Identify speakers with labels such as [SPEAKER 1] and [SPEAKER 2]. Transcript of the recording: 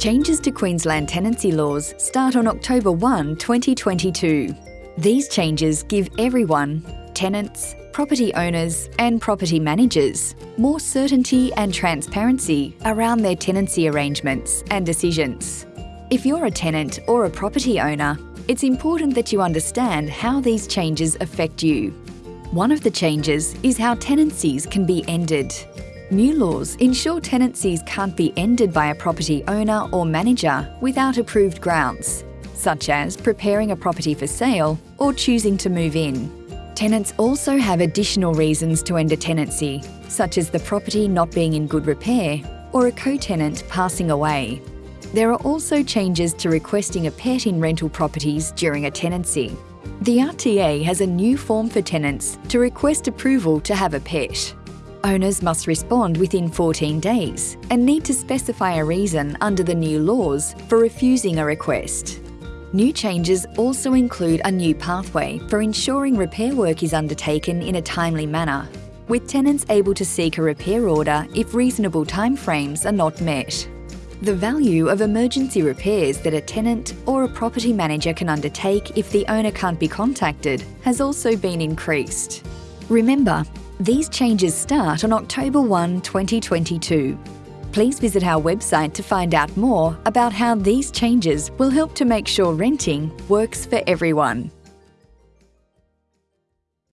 [SPEAKER 1] Changes to Queensland tenancy laws start on October 1, 2022. These changes give everyone, tenants, property owners and property managers, more certainty and transparency around their tenancy arrangements and decisions. If you're a tenant or a property owner, it's important that you understand how these changes affect you. One of the changes is how tenancies can be ended. New laws ensure tenancies can't be ended by a property owner or manager without approved grounds, such as preparing a property for sale or choosing to move in. Tenants also have additional reasons to end a tenancy, such as the property not being in good repair or a co-tenant passing away. There are also changes to requesting a pet in rental properties during a tenancy. The RTA has a new form for tenants to request approval to have a pet. Owners must respond within 14 days and need to specify a reason under the new laws for refusing a request. New changes also include a new pathway for ensuring repair work is undertaken in a timely manner, with tenants able to seek a repair order if reasonable timeframes are not met. The value of emergency repairs that a tenant or a property manager can undertake if the owner can't be contacted has also been increased. Remember, these changes start on October 1, 2022. Please visit our website to find out more about how these changes will help to make sure renting works for everyone.